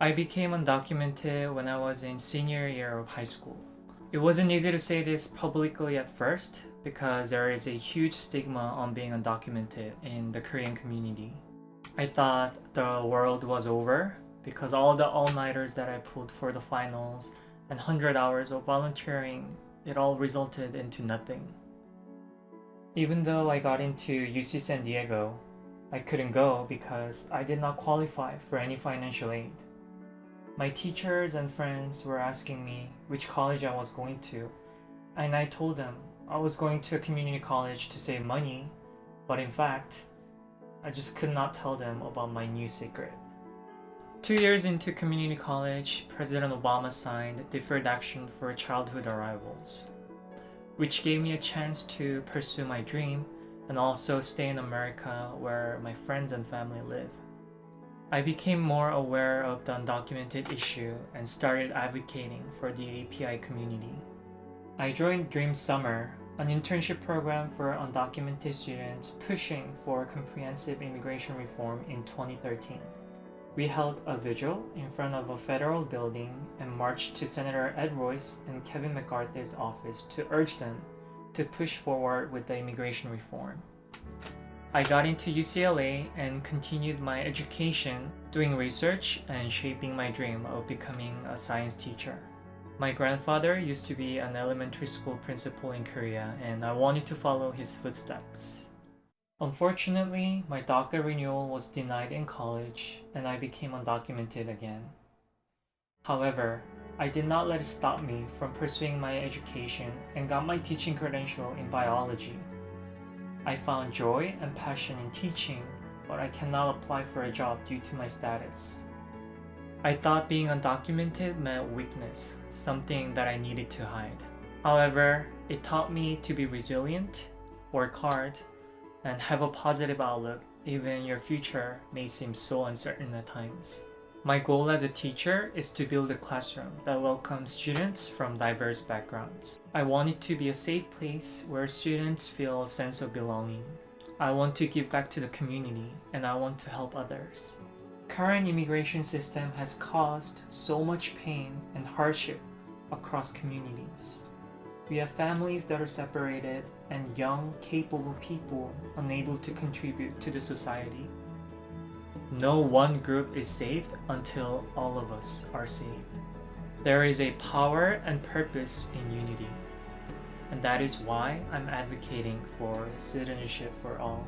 I became undocumented when I was in senior year of high school. It wasn't easy to say this publicly at first because there is a huge stigma on being undocumented in the Korean community. I thought the world was over because all the all-nighters that I pulled for the finals and 100 hours of volunteering, it all resulted into nothing. Even though I got into UC San Diego, I couldn't go because I did not qualify for any financial aid. My teachers and friends were asking me which college I was going to, and I told them I was going to a community college to save money, but in fact, I just could not tell them about my new secret. Two years into community college, President Obama signed Deferred Action for Childhood Arrivals, which gave me a chance to pursue my dream and also stay in America where my friends and family live. I became more aware of the undocumented issue and started advocating for the API community. I joined Dream Summer, an internship program for undocumented students pushing for comprehensive immigration reform in 2013. We held a vigil in front of a federal building and marched to Senator Ed Royce and Kevin McCarthy's office to urge them to push forward with the immigration reform. I got into UCLA and continued my education doing research and shaping my dream of becoming a science teacher. My grandfather used to be an elementary school principal in Korea and I wanted to follow his footsteps. Unfortunately, my DACA renewal was denied in college and I became undocumented again. However, I did not let it stop me from pursuing my education and got my teaching credential in biology. I found joy and passion in teaching, but I cannot apply for a job due to my status. I thought being undocumented meant weakness, something that I needed to hide. However, it taught me to be resilient, work hard, and have a positive outlook even your future may seem so uncertain at times. My goal as a teacher is to build a classroom that welcomes students from diverse backgrounds. I want it to be a safe place where students feel a sense of belonging. I want to give back to the community and I want to help others. Current immigration system has caused so much pain and hardship across communities. We have families that are separated and young, capable people unable to contribute to the society. No one group is saved until all of us are saved. There is a power and purpose in unity. And that is why I'm advocating for citizenship for all.